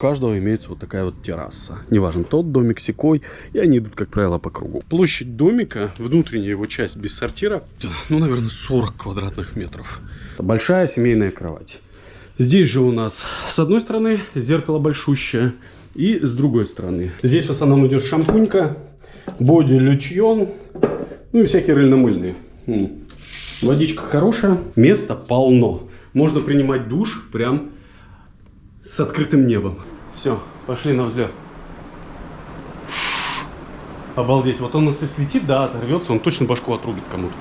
Каждого имеется вот такая вот терраса. Неважно, тот домик, секой, и они идут, как правило, по кругу. Площадь домика, внутренняя его часть без сортира, ну, наверное, 40 квадратных метров. Большая семейная кровать. Здесь же у нас с одной стороны зеркало большущее, и с другой стороны. Здесь в основном идет шампунька, боди лючьон, ну и всякие рыльно-мыльные. Водичка хорошая, места полно. Можно принимать душ прям с открытым небом. Все, пошли на взлет. Обалдеть, вот он нас если летит, да, оторвется, он точно башку отрубит кому-то.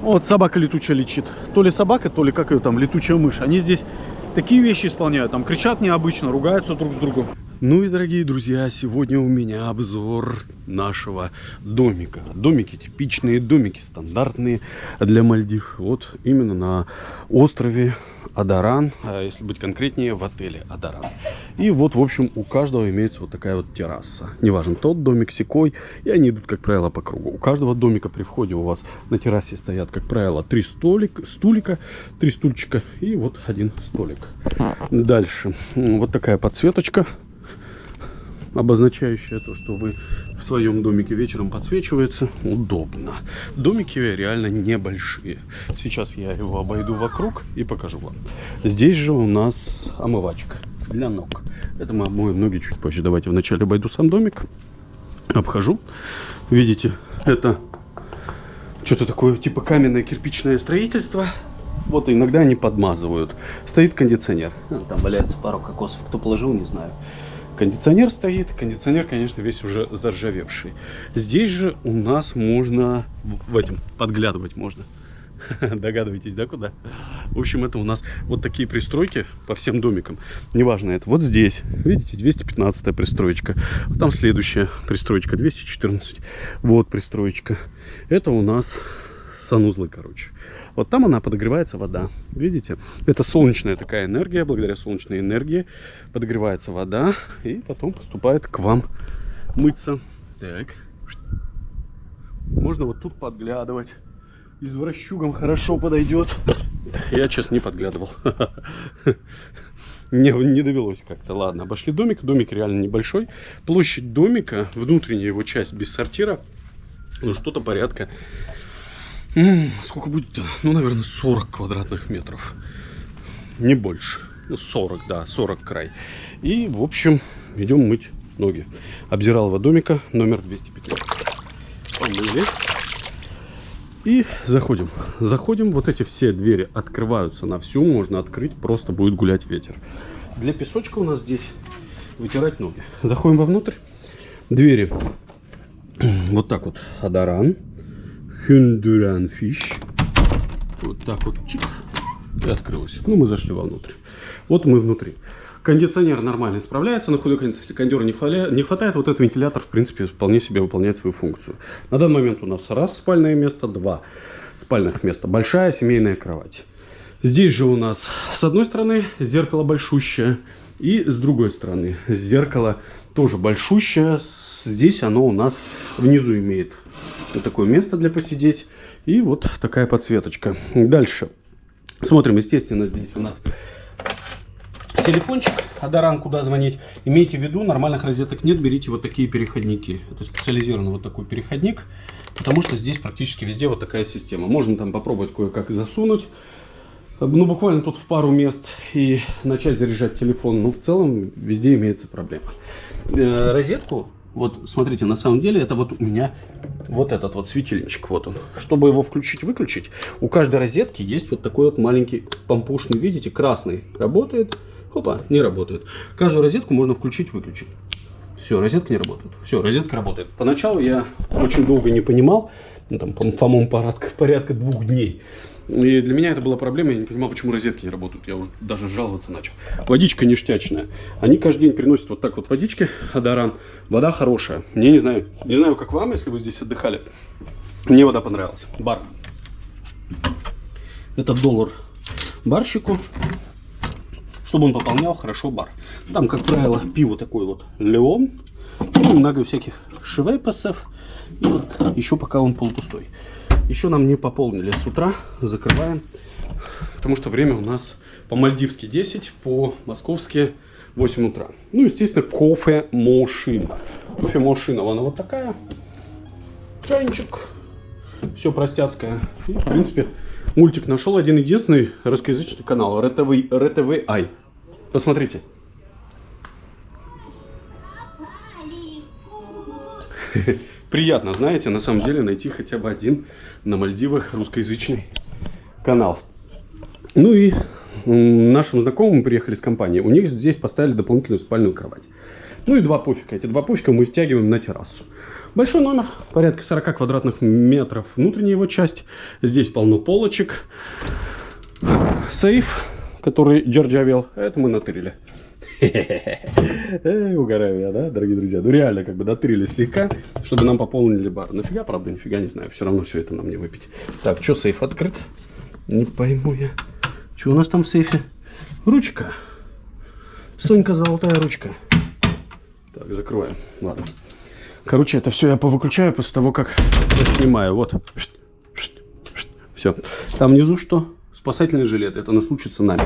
Вот собака летучая лечит. То ли собака, то ли как ее там, летучая мышь. Они здесь такие вещи исполняют, там кричат необычно, ругаются друг с другом. Ну и, дорогие друзья, сегодня у меня обзор нашего домика. Домики типичные, домики стандартные для Мальдив. Вот именно на острове Адаран, а если быть конкретнее, в отеле Адаран. И вот, в общем, у каждого имеется вот такая вот терраса. Неважно, тот домик, секой, и они идут, как правило, по кругу. У каждого домика при входе у вас на террасе стоят, как правило, три столик, стулика, три стульчика и вот один столик. Дальше. Вот такая подсветочка обозначающая то, что вы в своем домике вечером подсвечивается, удобно. Домики реально небольшие. Сейчас я его обойду вокруг и покажу вам. Здесь же у нас омывачка для ног. Это мы обмоем ноги чуть позже. Давайте вначале обойду сам домик, обхожу. Видите, это что-то такое типа каменное кирпичное строительство. Вот иногда они подмазывают. Стоит кондиционер. А, там валяется пару кокосов. Кто положил, не знаю. Кондиционер стоит. Кондиционер, конечно, весь уже заржавевший. Здесь же у нас можно в этом подглядывать можно. Догадываетесь, да, куда? В общем, это у нас вот такие пристройки по всем домикам. Неважно это. Вот здесь, видите, 215 пристроечка. Там следующая пристроечка, 214. Вот пристроечка. Это у нас санузлы, короче. Вот там она подогревается вода. Видите? Это солнечная такая энергия. Благодаря солнечной энергии подогревается вода. И потом поступает к вам мыться. Так. Можно вот тут подглядывать. Извращугам хорошо подойдет. Я, честно, не подглядывал. Не, не довелось как-то. Ладно, обошли домик. Домик реально небольшой. Площадь домика, внутренняя его часть без сортира, ну что-то порядка сколько будет-то? Ну, наверное, 40 квадратных метров. Не больше. Ну, 40, да, 40 край. И, в общем, идем мыть ноги. Обзиралова домика номер 215. Помыли. И заходим. Заходим. Вот эти все двери открываются на всю. Можно открыть. Просто будет гулять ветер. Для песочка у нас здесь вытирать ноги. Заходим вовнутрь. Двери. Вот так вот. Адаран. Хюндюрянфиш. Вот так вот, чик, и открылось. Ну, мы зашли вовнутрь. Вот мы внутри. Кондиционер нормально справляется, на худой конец, если кондера не, хватает, не хватает, вот этот вентилятор, в принципе, вполне себе выполняет свою функцию. На данный момент у нас раз спальное место, два спальных места. Большая семейная кровать. Здесь же у нас с одной стороны зеркало большущее, и с другой стороны зеркало тоже большущее. Здесь оно у нас внизу имеет такое место для посидеть. И вот такая подсветочка. Дальше. Смотрим, естественно, здесь у нас телефончик, Адаран, куда звонить. Имейте в виду, нормальных розеток нет, берите вот такие переходники. Это специализированный вот такой переходник, потому что здесь практически везде вот такая система. Можно там попробовать кое-как засунуть, ну, буквально тут в пару мест и начать заряжать телефон. Но в целом везде имеется проблема. Э, розетку вот, смотрите, на самом деле это вот у меня вот этот вот светильничек, вот он. Чтобы его включить-выключить, у каждой розетки есть вот такой вот маленький помпушный, видите, красный. Работает, опа, не работает. Каждую розетку можно включить-выключить. Все, розетка не работает. Все, розетка работает. Поначалу я очень долго не понимал, ну, там, по-моему, порядка, порядка двух дней. И для меня это была проблема, я не понимал, почему розетки не работают. Я уже даже жаловаться начал. Водичка ништячная. Они каждый день приносят вот так вот водички, Адаран. Вода хорошая. Мне не знаю, не знаю, как вам, если вы здесь отдыхали. Мне вода понравилась. Бар. Это доллар барщику, чтобы он пополнял хорошо бар. Там, как правило, пиво такое вот Леон. И много всяких швейпасов. И вот еще пока он полупустой. Еще нам не пополнили с утра, закрываем, потому что время у нас по-мальдивски 10, по-московски 8 утра. Ну, естественно, кофе-машина. Кофе-машина, она вот такая. Чайничек. Все простяцкое. И, в принципе, мультик нашел один единственный русскоязычный канал. РТВ, РТВ Ай. Посмотрите. Приятно, знаете, на самом деле найти хотя бы один на Мальдивах русскоязычный канал. Ну и нашим знакомым приехали с компании. У них здесь поставили дополнительную спальную кровать. Ну и два пуфика. Эти два пуфика мы втягиваем на террасу. Большой номер, порядка 40 квадратных метров. Внутренняя его часть. Здесь полно полочек. Сейф, который джарджавел. Это мы натырили. Угораю я, да, дорогие друзья? Ну реально, как бы дотырили слегка, чтобы нам пополнили бар. Нафига, правда, нифига не знаю. Все равно все это нам не выпить. Так, что сейф открыт? Не пойму я. Что у нас там в сейфе? Ручка. Сонька золотая ручка. Так, закрываем. Ладно. Короче, это все я повыключаю после того, как снимаю. Вот. Все. Там внизу что? Спасательный жилет. Это на случай цунами.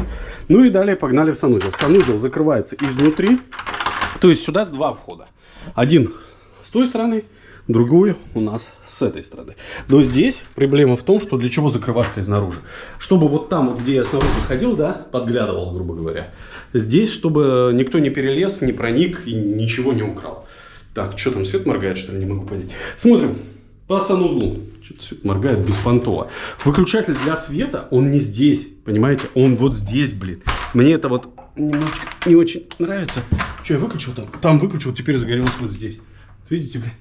Ну и далее погнали в санузел. Санузел закрывается изнутри. То есть сюда два входа. Один с той стороны, другую у нас с этой стороны. Но здесь проблема в том, что для чего закрывашка изнаружи. Чтобы вот там, вот, где я снаружи ходил, да, подглядывал, грубо говоря. Здесь, чтобы никто не перелез, не проник и ничего не украл. Так, что там, свет моргает, что ли, не могу понять. Смотрим по санузлу. Что-то свет моргает беспонтово. Выключатель для света, он не здесь, понимаете? Он вот здесь, блин. Мне это вот немножечко не очень нравится. Что, я выключил там? Там выключил, теперь загорелось вот здесь. Видите, блин?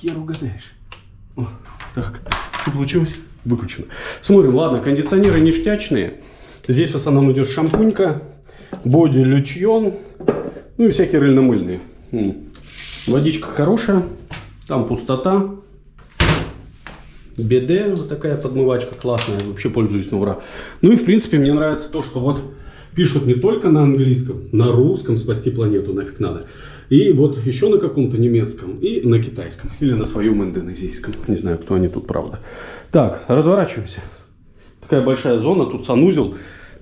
хер угадаешь. О, так, что получилось? Выключено. Смотрим, ладно, кондиционеры ништячные. Здесь в основном идет шампунька, боди лютьон, ну и всякие рыльно-мыльные. Водичка хорошая, там пустота. БД, вот такая подмывачка классная, вообще пользуюсь на ура. Ну и в принципе мне нравится то, что вот пишут не только на английском, на русском спасти планету нафиг надо. И вот еще на каком-то немецком и на китайском. Или на своем индонезийском. Не знаю, кто они тут, правда. Так, разворачиваемся. Такая большая зона. Тут санузел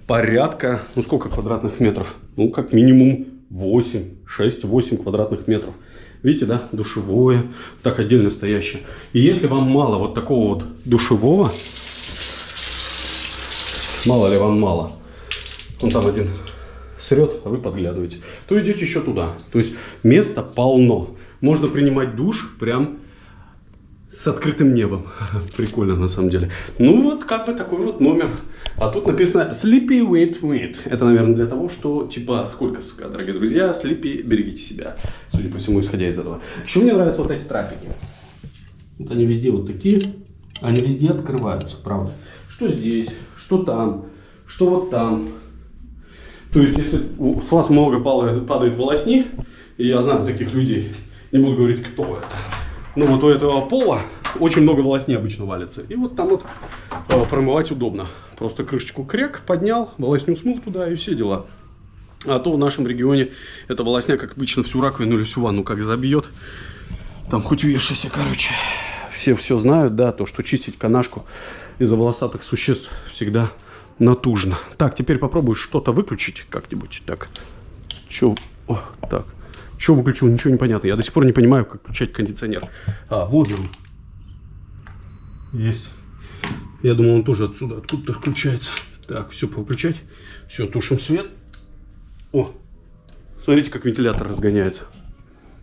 порядка, ну сколько квадратных метров? Ну, как минимум 8, 6-8 квадратных метров. Видите, да, душевое, так отдельно стоящее. И если вам мало вот такого вот душевого, мало ли вам мало, он там один срет, а вы подглядываете, то идете еще туда. То есть места полно. Можно принимать душ прям с открытым небом. Прикольно на самом деле. Ну вот как бы такой вот номер. А тут написано Sleepy Wait Wait. Это, наверное, для того, что типа сколько, дорогие друзья, Sleepy, берегите себя. Судя по всему, исходя из этого. Еще мне нравятся вот эти трапики. Вот они везде вот такие. Они везде открываются, правда. Что здесь, что там, что вот там. То есть, если с вас много падает волосни, и я знаю таких людей, не буду говорить, кто это, но вот у этого пола очень много волосни обычно валится. И вот там вот э, промывать удобно. Просто крышечку крек поднял, волосню смыл туда и все дела. А то в нашем регионе эта волосня, как обычно, всю раковину или всю ванну как забьет. Там хоть вешайся, короче. Все все знают, да, то, что чистить канашку из-за волосатых существ всегда натужно. Так, теперь попробую что-то выключить как-нибудь. Так, что... так. Что выключил, ничего не понятно. Я до сих пор не понимаю, как включать кондиционер. А, вот он. Есть. Я думал, он тоже отсюда, откуда-то включается. Так, все, повыключать. Все, тушим свет. О, смотрите, как вентилятор разгоняется.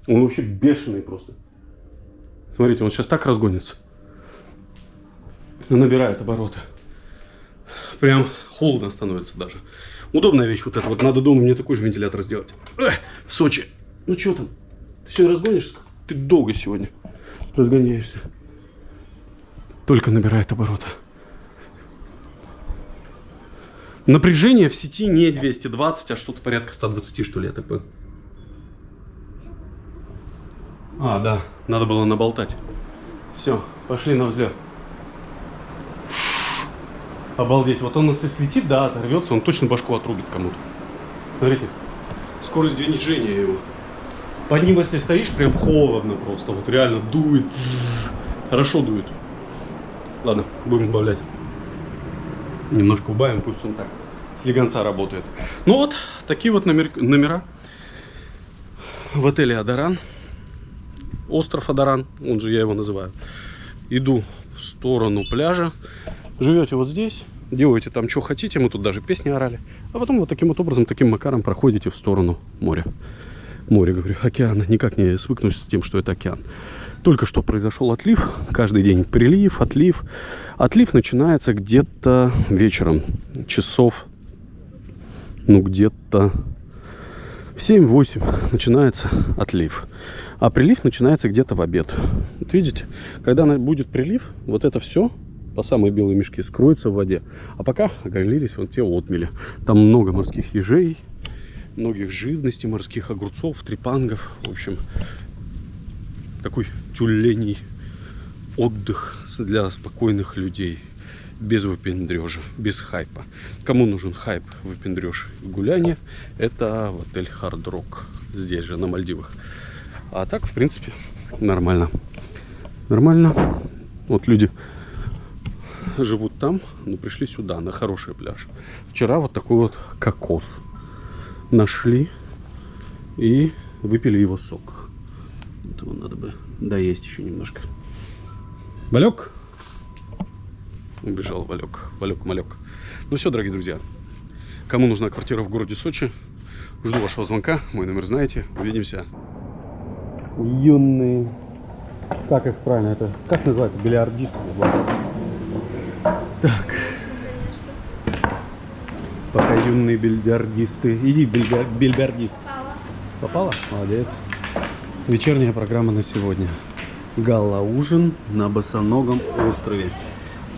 Он вообще бешеный просто. Смотрите, он сейчас так разгонится. Набирает обороты прям холодно становится даже. Удобная вещь вот эта. Вот надо дома мне такой же вентилятор сделать. Эх, в Сочи. Ну что там? Ты сегодня разгонишься? Ты долго сегодня разгоняешься. Только набирает обороты. Напряжение в сети не 220, а что-то порядка 120, что ли, я так. А, да, надо было наболтать. Все, пошли на взлет. Обалдеть. Вот он если слетит, да, оторвется, он точно башку отрубит кому-то. Смотрите. Скорость движения его. Под ним, если стоишь, прям холодно просто. Вот реально дует. Хорошо дует. Ладно, будем добавлять. Немножко убавим, пусть он так слегонца работает. Ну вот, такие вот номер, номера. в отеле Адаран. Остров Адаран, он же я его называю. Иду в сторону пляжа. Живете вот здесь, делаете там что хотите, мы тут даже песни орали. А потом вот таким вот образом, таким макаром проходите в сторону моря. Море, говорю, океана. Никак не свыкнусь с тем, что это океан. Только что произошел отлив. Каждый день прилив, отлив. Отлив начинается где-то вечером. Часов, ну, где-то в 7-8 начинается отлив. А прилив начинается где-то в обед. Вот видите, когда будет прилив, вот это все по самой белой мешке скроется в воде. А пока оголились вот те отмели. Там много морских ежей, многих живностей, морских огурцов, трепангов. В общем, такой тюленей отдых для спокойных людей. Без выпендрежа, без хайпа. Кому нужен хайп, выпендреж и гуляние, это в отель Hard Rock. Здесь же, на Мальдивах. А так, в принципе, нормально. Нормально. Вот люди живут там, но пришли сюда, на хороший пляж. Вчера вот такой вот кокос нашли и выпили его сок. Этого надо бы доесть еще немножко. Валек? Убежал Валек. Валек, малек. Ну все, дорогие друзья. Кому нужна квартира в городе Сочи, жду вашего звонка. Мой номер знаете. Увидимся. Юные... Как их правильно это? Как называется? Бильярдисты. Так. Пока юные бильярдисты. Иди, бильяр... бильярдист. Попала? Молодец. Вечерняя программа на сегодня. Гала-ужин на Босоногом острове.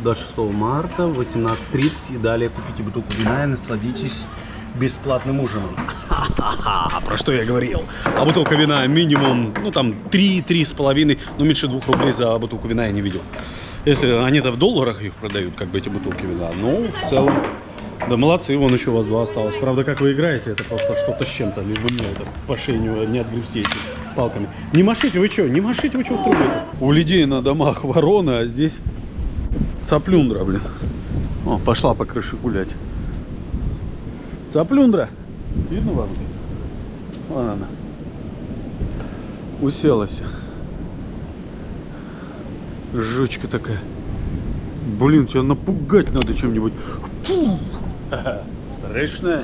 До 6 марта в 18.30 и далее купите бутылку вина и насладитесь бесплатным ужином. Ха-ха-ха, про что я говорил. А бутылка вина минимум, ну там 3-3,5, ну меньше 2 рублей за бутылку вина я не видел. Если они-то в долларах их продают, как бы эти бутылки вина. Ну, в целом, да молодцы, вон еще у вас два осталось. Правда, как вы играете, это просто что-то с чем-то. Лишь бы мне это по шее не, не отгрести эти палками. Не машите вы что, не машите вы что устроили? У людей на домах ворона, а здесь цаплюндра, блин. О, пошла по крыше гулять. Цаплюндра. Видно вам? Вон она. Уселась. Жучка такая. Блин, тебя напугать надо чем-нибудь. Страшно.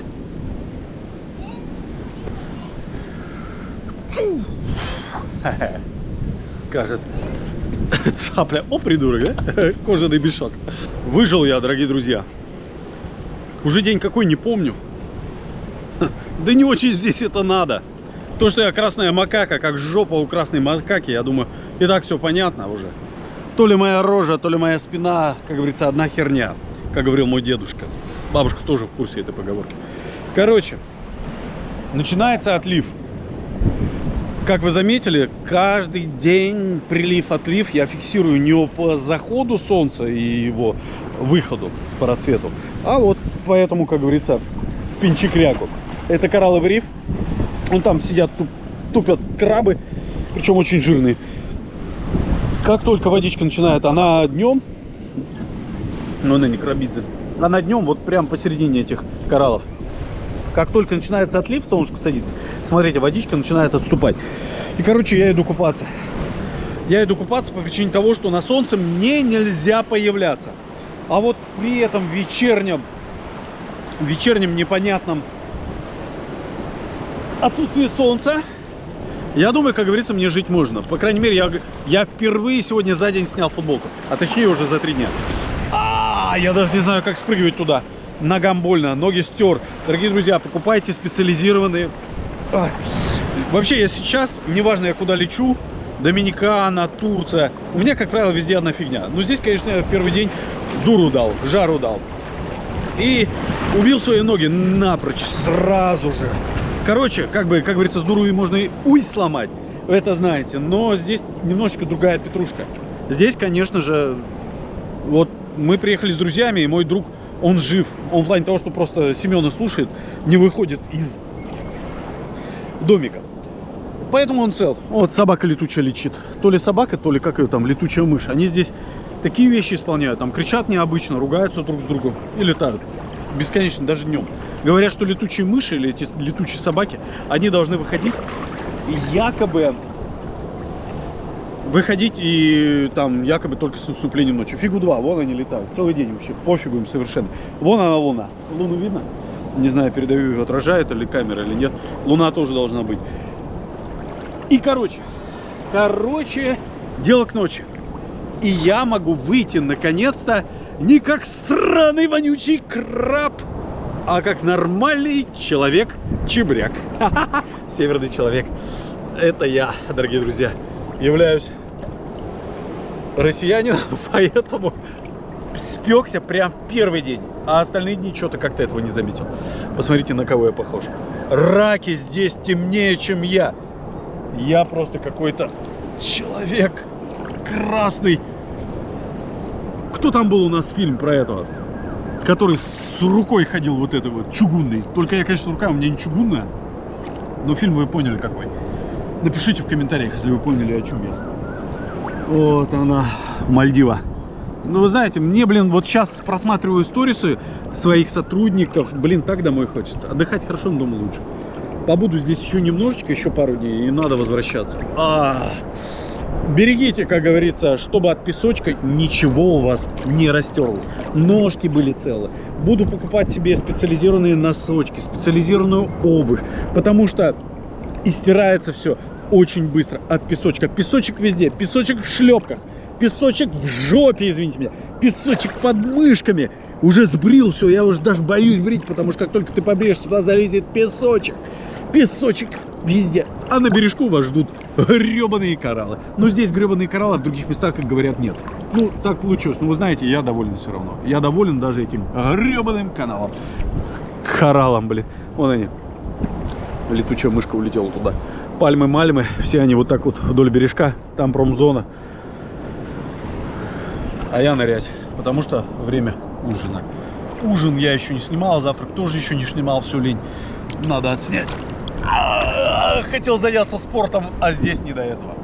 Скажет цапля. О, придурок, да? Кожаный мешок. Выжил я, дорогие друзья. Уже день какой, не помню. Да не очень здесь это надо. То, что я красная макака, как жопа у красной макаки, я думаю, и так все понятно уже. То ли моя рожа, то ли моя спина, как говорится, одна херня, как говорил мой дедушка. Бабушка тоже в курсе этой поговорки. Короче, начинается отлив. Как вы заметили, каждый день прилив-отлив я фиксирую не по заходу солнца и его выходу по рассвету, а вот поэтому, как говорится, пинчикряку. Это коралловый риф. Вон там сидят, тупят крабы, причем очень жирные. Как только водичка начинает, она днем, ну она не крабидзе, она днем вот прям посередине этих кораллов. Как только начинается отлив, солнышко садится, смотрите, водичка начинает отступать. И, короче, я иду купаться. Я иду купаться по причине того, что на солнце мне нельзя появляться. А вот при этом вечернем, вечернем непонятном отсутствии солнца, я думаю, как говорится, мне жить можно. По крайней мере, я, я впервые сегодня за день снял футболку. А точнее, уже за три дня. А, я даже не знаю, как спрыгивать туда. Ногам больно, ноги стер. Дорогие друзья, покупайте специализированные... Вообще, я сейчас, неважно, я куда лечу, Доминикана, Турция, у меня, как правило, везде одна фигня. Но здесь, конечно, я в первый день дуру дал, жару дал. И убил свои ноги напрочь, сразу же. Короче, как бы, как говорится, с дуру можно и уй сломать, это знаете. Но здесь немножечко другая петрушка. Здесь, конечно же, вот мы приехали с друзьями, и мой друг, он жив. Он в плане того, что просто Семена слушает, не выходит из домика. Поэтому он цел. Вот собака летучая лечит. То ли собака, то ли как ее там, летучая мышь. Они здесь такие вещи исполняют. Там кричат необычно, ругаются друг с другом и летают бесконечно, даже днем. Говорят, что летучие мыши или эти летучие собаки, они должны выходить якобы выходить и там якобы только с наступлением ночи. Фигу два, вон они летают. Целый день вообще, пофигу им совершенно. Вон она луна. Луну видно? Не знаю, передаю, отражает или камера или нет. Луна тоже должна быть. И короче, короче, дело к ночи. И я могу выйти наконец-то не как сраный вонючий краб, а как нормальный человек-чебряк. Северный человек. Это я, дорогие друзья, являюсь россиянином, поэтому спекся прям в первый день. А остальные дни что-то как-то этого не заметил. Посмотрите, на кого я похож. Раки здесь темнее, чем я. Я просто какой-то человек красный. Кто там был у нас фильм про этого? Который с рукой ходил вот это вот, чугунный. Только я, конечно, рука у меня не чугунная. Но фильм вы поняли какой. Напишите в комментариях, если вы поняли, о чем я. Вот она, Мальдива. Ну, вы знаете, мне, блин, вот сейчас просматриваю сторисы своих сотрудников. Блин, так домой хочется. Отдыхать хорошо, но дома лучше. Побуду здесь еще немножечко, еще пару дней, и надо возвращаться. А -а -а. Берегите, как говорится, чтобы от песочка ничего у вас не растерлось. Ножки были целы. Буду покупать себе специализированные носочки, специализированную обувь. Потому что и стирается все очень быстро от песочка. Песочек везде, песочек в шлепках, песочек в жопе, извините меня, песочек под мышками. Уже сбрил все, я уже даже боюсь брить, потому что как только ты побреешь, сюда залезет песочек. Песочек везде. А на бережку вас ждут гребаные кораллы. Но здесь гребаные кораллы, а в других местах, как говорят, нет. Ну, так получилось. Но вы знаете, я доволен все равно. Я доволен даже этим гребаным каналом. Кораллом, блин. Вон они. Летучая мышка улетела туда. Пальмы-мальмы, все они вот так вот вдоль бережка. Там промзона. А я нырять, потому что время ужина. Ужин я еще не снимал, завтрак тоже еще не снимал, все лень. Надо отснять. Хотел заняться спортом, а здесь не до этого.